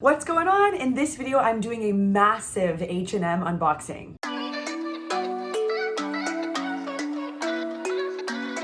What's going on? In this video, I'm doing a massive H&M unboxing.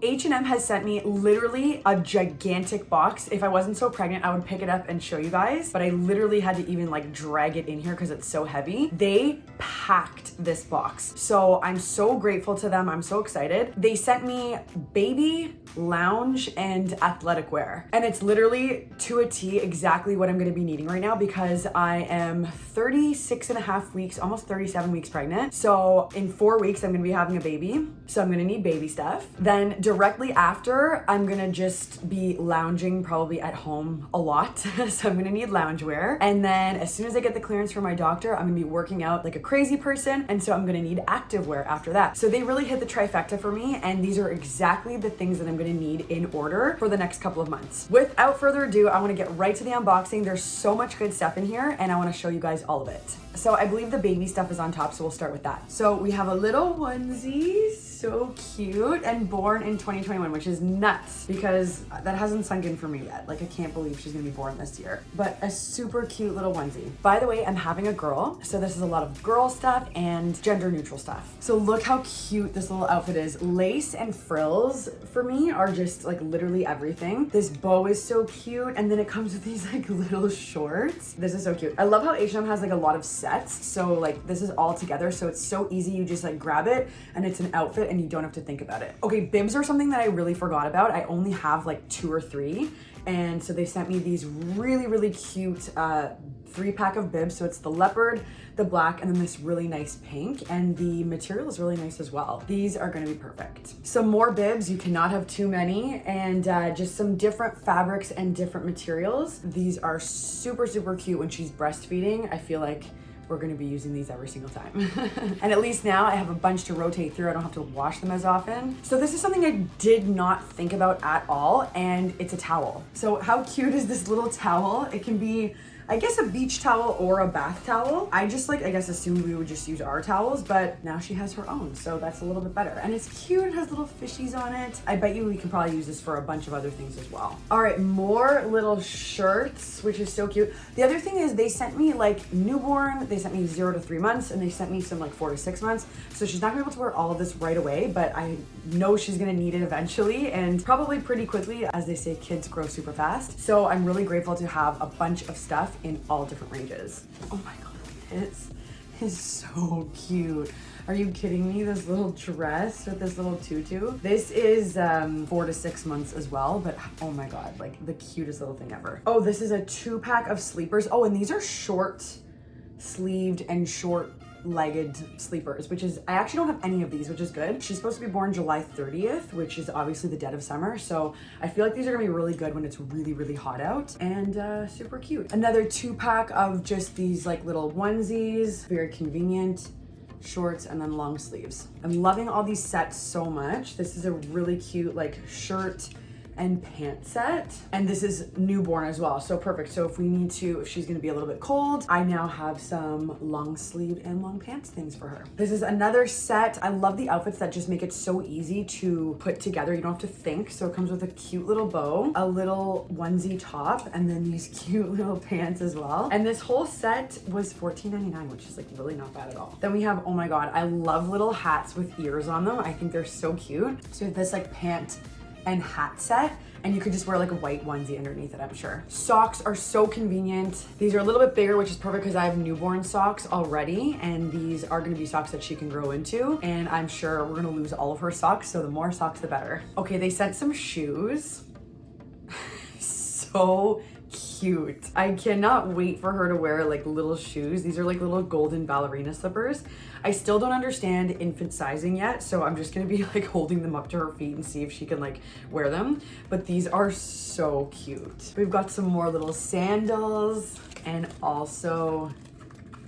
H&M has sent me literally a gigantic box. If I wasn't so pregnant, I would pick it up and show you guys, but I literally had to even like drag it in here because it's so heavy. They packed this box. So I'm so grateful to them. I'm so excited. They sent me baby, lounge, and athletic wear. And it's literally to a T exactly what I'm gonna be needing right now because I am 36 and a half weeks, almost 37 weeks pregnant. So in four weeks, I'm gonna be having a baby. So I'm gonna need baby stuff. Then directly after, I'm gonna just be lounging probably at home a lot. so I'm gonna need loungewear. And then as soon as I get the clearance from my doctor, I'm gonna be working out like a crazy person. And so I'm gonna need activewear after that. So they really hit the trifecta for me. And these are exactly the things that I'm gonna need in order for the next couple of months. Without further ado, I wanna get right to the unboxing. There's so much good stuff in here and I wanna show you guys all of it. So I believe the baby stuff is on top, so we'll start with that. So we have a little onesie, so cute, and born in 2021, which is nuts because that hasn't sunk in for me yet. Like I can't believe she's gonna be born this year, but a super cute little onesie. By the way, I'm having a girl, so this is a lot of girl stuff and gender neutral stuff. So look how cute this little outfit is. Lace and frills for me are just like literally everything. This bow is so cute, and then it comes with these like little shorts. This is so cute. I love how H&M has like a lot of sets. So like this is all together. So it's so easy. You just like grab it and it's an outfit and you don't have to think about it. Okay, bibs are something that I really forgot about. I only have like two or three. And so they sent me these really, really cute uh, three pack of bibs. So it's the leopard, the black, and then this really nice pink. And the material is really nice as well. These are gonna be perfect. Some more bibs, you cannot have too many. And uh, just some different fabrics and different materials. These are super, super cute when she's breastfeeding. I feel like we're gonna be using these every single time. and at least now I have a bunch to rotate through. I don't have to wash them as often. So this is something I did not think about at all, and it's a towel. So how cute is this little towel? It can be I guess a beach towel or a bath towel. I just like, I guess assumed we would just use our towels, but now she has her own. So that's a little bit better. And it's cute, it has little fishies on it. I bet you we can probably use this for a bunch of other things as well. All right, more little shirts, which is so cute. The other thing is they sent me like newborn, they sent me zero to three months, and they sent me some like four to six months. So she's not gonna be able to wear all of this right away, but I know she's gonna need it eventually and probably pretty quickly. As they say, kids grow super fast. So I'm really grateful to have a bunch of stuff in all different ranges. Oh my God, this is so cute. Are you kidding me? This little dress with this little tutu. This is um, four to six months as well, but oh my God, like the cutest little thing ever. Oh, this is a two pack of sleepers. Oh, and these are short sleeved and short legged sleepers, which is, I actually don't have any of these, which is good. She's supposed to be born July 30th, which is obviously the dead of summer. So I feel like these are gonna be really good when it's really, really hot out and uh, super cute. Another two pack of just these like little onesies, very convenient shorts and then long sleeves. I'm loving all these sets so much. This is a really cute like shirt and pant set. And this is newborn as well, so perfect. So if we need to, if she's gonna be a little bit cold, I now have some long sleeve and long pants things for her. This is another set. I love the outfits that just make it so easy to put together. You don't have to think. So it comes with a cute little bow, a little onesie top, and then these cute little pants as well. And this whole set was $14.99, which is like really not bad at all. Then we have, oh my God, I love little hats with ears on them. I think they're so cute. So this like pant and hat set and you could just wear like a white onesie underneath it, I'm sure. Socks are so convenient. These are a little bit bigger, which is perfect because I have newborn socks already, and these are gonna be socks that she can grow into, and I'm sure we're gonna lose all of her socks, so the more socks, the better. Okay, they sent some shoes. so cute. I cannot wait for her to wear like little shoes. These are like little golden ballerina slippers. I still don't understand infant sizing yet, so I'm just gonna be like holding them up to her feet and see if she can like wear them. But these are so cute. We've got some more little sandals and also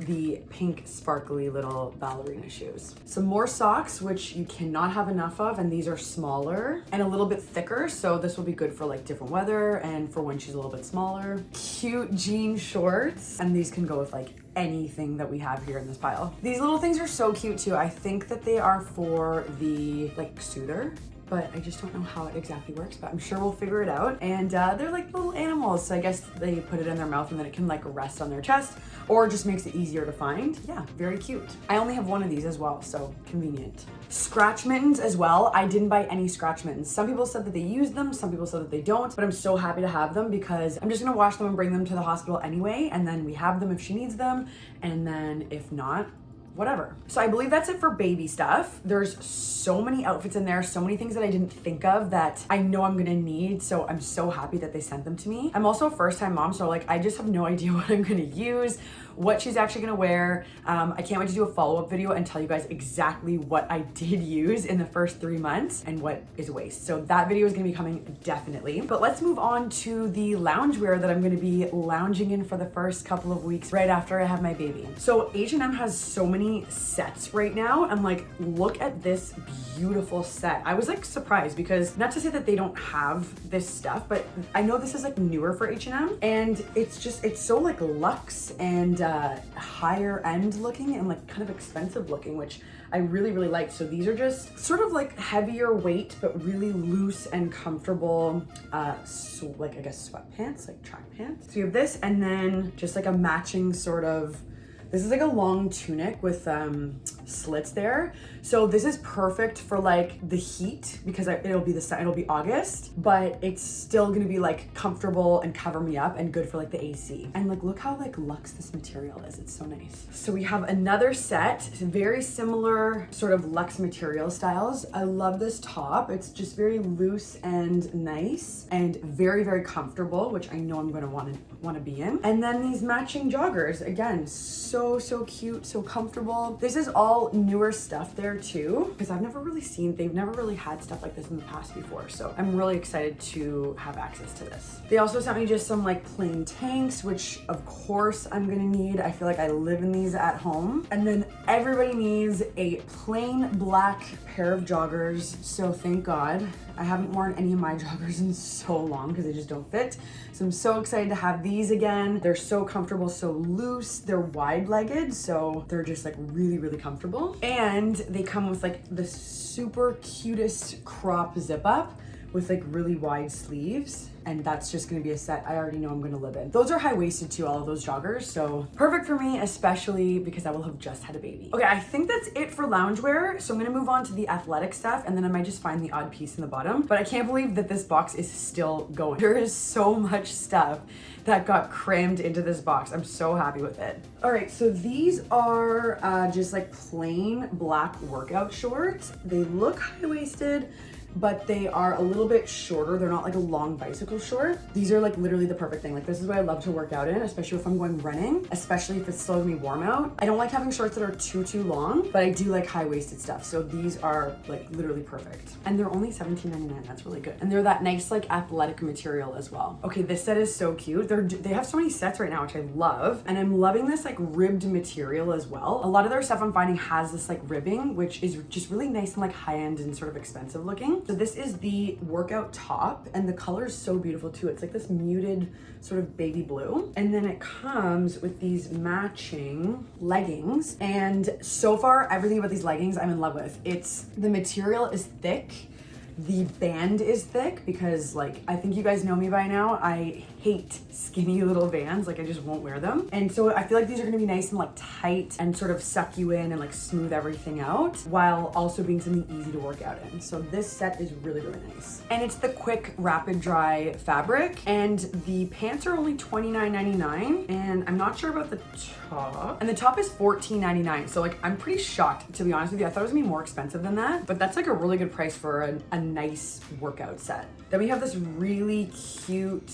the pink sparkly little ballerina shoes. Some more socks, which you cannot have enough of, and these are smaller and a little bit thicker, so this will be good for like different weather and for when she's a little bit smaller. Cute jean shorts, and these can go with like anything that we have here in this pile. These little things are so cute too. I think that they are for the like soother but I just don't know how it exactly works, but I'm sure we'll figure it out. And uh, they're like little animals, so I guess they put it in their mouth and then it can like rest on their chest or just makes it easier to find. Yeah, very cute. I only have one of these as well, so convenient. Scratch mittens as well. I didn't buy any scratch mittens. Some people said that they use them, some people said that they don't, but I'm so happy to have them because I'm just gonna wash them and bring them to the hospital anyway, and then we have them if she needs them, and then if not, whatever. So I believe that's it for baby stuff. There's so many outfits in there, so many things that I didn't think of that I know I'm gonna need. So I'm so happy that they sent them to me. I'm also a first time mom, so like I just have no idea what I'm gonna use what she's actually gonna wear. Um, I can't wait to do a follow-up video and tell you guys exactly what I did use in the first three months and what is waste. So that video is gonna be coming definitely. But let's move on to the loungewear that I'm gonna be lounging in for the first couple of weeks right after I have my baby. So H&M has so many sets right now. I'm like, look at this beautiful set. I was like surprised because not to say that they don't have this stuff, but I know this is like newer for H&M and it's just, it's so like luxe and uh, higher end looking and like kind of expensive looking, which I really, really like. So these are just sort of like heavier weight, but really loose and comfortable, uh, so like I guess sweatpants, like track pants. So you have this and then just like a matching sort of this is like a long tunic with um, slits there. So this is perfect for like the heat because it'll be the it'll be August, but it's still gonna be like comfortable and cover me up and good for like the AC. And like look how like luxe this material is. It's so nice. So we have another set, very similar sort of luxe material styles. I love this top. It's just very loose and nice and very very comfortable, which I know I'm gonna want to be in. And then these matching joggers, again, so so, cute, so comfortable. This is all newer stuff there too, because I've never really seen, they've never really had stuff like this in the past before. So I'm really excited to have access to this. They also sent me just some like plain tanks, which of course I'm gonna need. I feel like I live in these at home. And then everybody needs a plain black pair of joggers. So thank God. I haven't worn any of my joggers in so long because they just don't fit. So I'm so excited to have these again. They're so comfortable, so loose. They're wide-legged, so they're just like really, really comfortable. And they come with like the super cutest crop zip up with like really wide sleeves and that's just gonna be a set I already know I'm gonna live in. Those are high-waisted too, all of those joggers, so perfect for me, especially because I will have just had a baby. Okay, I think that's it for loungewear, so I'm gonna move on to the athletic stuff and then I might just find the odd piece in the bottom, but I can't believe that this box is still going. There is so much stuff that got crammed into this box. I'm so happy with it. All right, so these are uh, just like plain black workout shorts. They look high-waisted, but they are a little bit shorter. They're not like a long bicycle short. These are like literally the perfect thing. Like this is what I love to work out in, especially if I'm going running, especially if it's still gonna be warm out. I don't like having shorts that are too, too long, but I do like high-waisted stuff. So these are like literally perfect. And they're only $17.99, that's really good. And they're that nice like athletic material as well. Okay, this set is so cute. They're, they have so many sets right now, which I love. And I'm loving this like ribbed material as well. A lot of their stuff I'm finding has this like ribbing, which is just really nice and like high-end and sort of expensive looking. So this is the workout top and the color is so beautiful too. It's like this muted sort of baby blue. And then it comes with these matching leggings. And so far, everything about these leggings I'm in love with. It's, the material is thick the band is thick because like, I think you guys know me by now. I hate skinny little vans. Like I just won't wear them. And so I feel like these are gonna be nice and like tight and sort of suck you in and like smooth everything out while also being something easy to work out in. So this set is really, really nice. And it's the quick rapid dry fabric and the pants are only $29.99 and I'm not sure about the top. And the top is $14.99. So like I'm pretty shocked to be honest with you. I thought it was gonna be more expensive than that, but that's like a really good price for a, a nice workout set. Then we have this really cute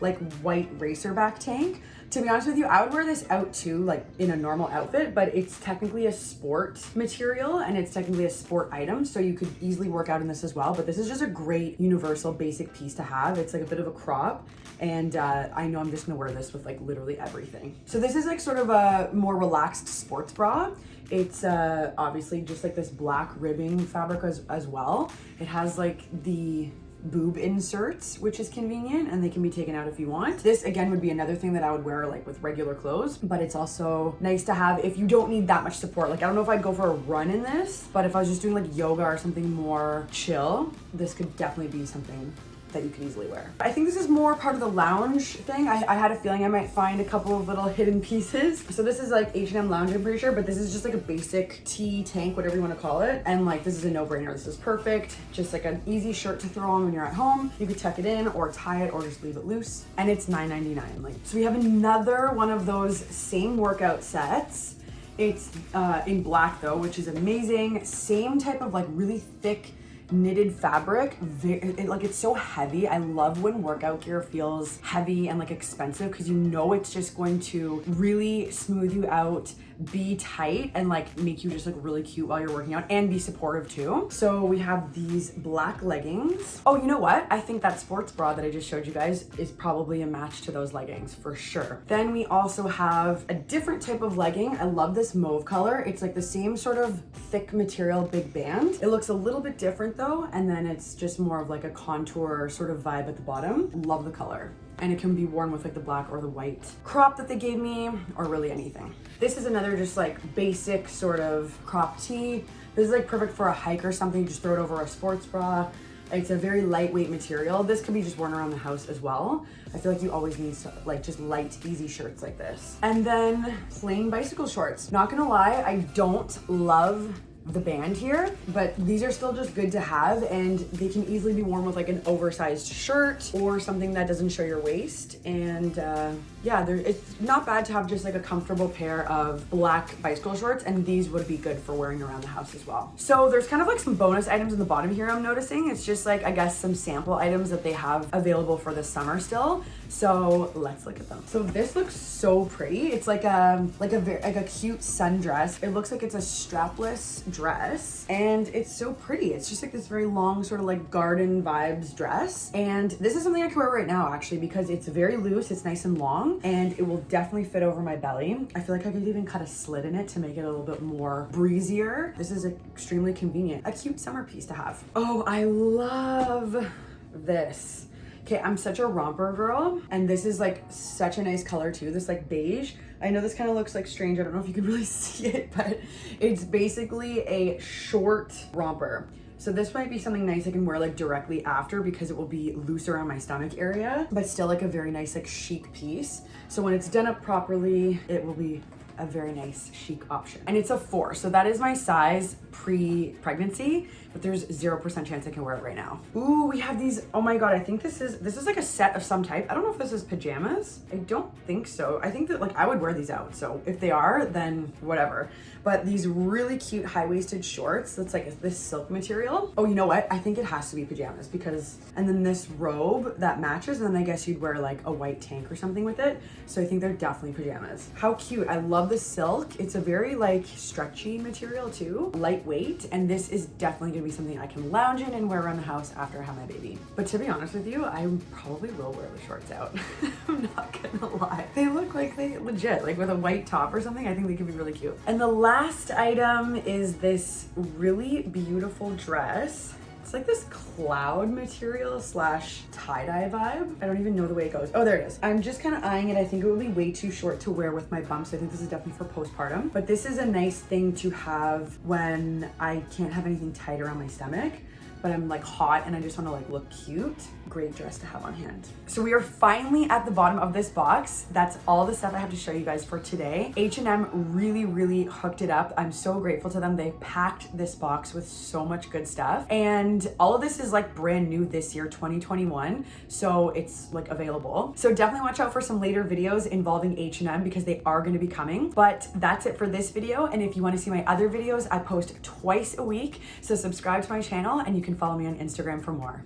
like white racerback tank. To be honest with you, I would wear this out too, like in a normal outfit, but it's technically a sport material and it's technically a sport item. So you could easily work out in this as well. But this is just a great universal basic piece to have. It's like a bit of a crop. And uh, I know I'm just gonna wear this with like literally everything. So this is like sort of a more relaxed sports bra. It's uh, obviously just like this black ribbing fabric as, as well. It has like the boob inserts, which is convenient and they can be taken out if you want. This again would be another thing that I would wear like with regular clothes, but it's also nice to have if you don't need that much support. Like I don't know if I'd go for a run in this, but if I was just doing like yoga or something more chill, this could definitely be something that you can easily wear. I think this is more part of the lounge thing. I, I, had a feeling I might find a couple of little hidden pieces. So this is like H&M lounge, I'm pretty sure, but this is just like a basic tee tank, whatever you want to call it. And like, this is a no-brainer. This is perfect. Just like an easy shirt to throw on when you're at home. You could tuck it in or tie it or just leave it loose. And it's $9.99. Like, so we have another one of those same workout sets. It's uh, in black though, which is amazing. Same type of like really thick knitted fabric. It, like it's so heavy. I love when workout gear feels heavy and like expensive because you know it's just going to really smooth you out be tight and like make you just look really cute while you're working out and be supportive too. So we have these black leggings. Oh, you know what? I think that sports bra that I just showed you guys is probably a match to those leggings for sure. Then we also have a different type of legging. I love this mauve color. It's like the same sort of thick material, big band. It looks a little bit different though. And then it's just more of like a contour sort of vibe at the bottom. Love the color and it can be worn with like the black or the white crop that they gave me or really anything. This is another just like basic sort of crop tee. This is like perfect for a hike or something. Just throw it over a sports bra. It's a very lightweight material. This could be just worn around the house as well. I feel like you always need like just light, easy shirts like this. And then plain bicycle shorts. Not gonna lie, I don't love the band here, but these are still just good to have and they can easily be worn with like an oversized shirt or something that doesn't show your waist. And uh, yeah, it's not bad to have just like a comfortable pair of black bicycle shorts and these would be good for wearing around the house as well. So there's kind of like some bonus items in the bottom here I'm noticing. It's just like, I guess some sample items that they have available for the summer still. So let's look at them. So this looks so pretty. It's like a, like a, like a cute sundress. It looks like it's a strapless dress and it's so pretty. It's just like this very long sort of like garden vibes dress. And this is something I can wear right now actually because it's very loose. It's nice and long and it will definitely fit over my belly. I feel like I could even cut a slit in it to make it a little bit more breezier. This is extremely convenient. A cute summer piece to have. Oh, I love this. Okay, I'm such a romper girl, and this is like such a nice color too, this like beige. I know this kind of looks like strange, I don't know if you can really see it, but it's basically a short romper. So this might be something nice I can wear like directly after because it will be loose around my stomach area, but still like a very nice like chic piece. So when it's done up properly, it will be a very nice chic option. And it's a four, so that is my size pre-pregnancy, but there's 0% chance I can wear it right now. Ooh, we have these, oh my God, I think this is, this is like a set of some type. I don't know if this is pajamas. I don't think so. I think that like I would wear these out. So if they are, then whatever. But these really cute high-waisted shorts, that's like this silk material. Oh, you know what? I think it has to be pajamas because, and then this robe that matches, and then I guess you'd wear like a white tank or something with it. So I think they're definitely pajamas. How cute. I love the silk. It's a very like stretchy material too, lightweight. And this is definitely gonna be something I can lounge in and wear around the house after I have my baby. But to be honest with you, I probably will wear the shorts out. I'm not gonna lie. They look like they legit, like with a white top or something, I think they could be really cute. And the last item is this really beautiful dress. It's like this cloud material slash tie-dye vibe. I don't even know the way it goes. Oh, there it is. I'm just kind of eyeing it. I think it would be way too short to wear with my bumps. I think this is definitely for postpartum. But this is a nice thing to have when I can't have anything tight around my stomach but I'm like hot and I just want to like look cute, great dress to have on hand. So we are finally at the bottom of this box. That's all the stuff I have to show you guys for today. H&M really, really hooked it up. I'm so grateful to them. They packed this box with so much good stuff. And all of this is like brand new this year, 2021. So it's like available. So definitely watch out for some later videos involving H&M because they are going to be coming. But that's it for this video. And if you want to see my other videos, I post twice a week. So subscribe to my channel and you can follow me on Instagram for more.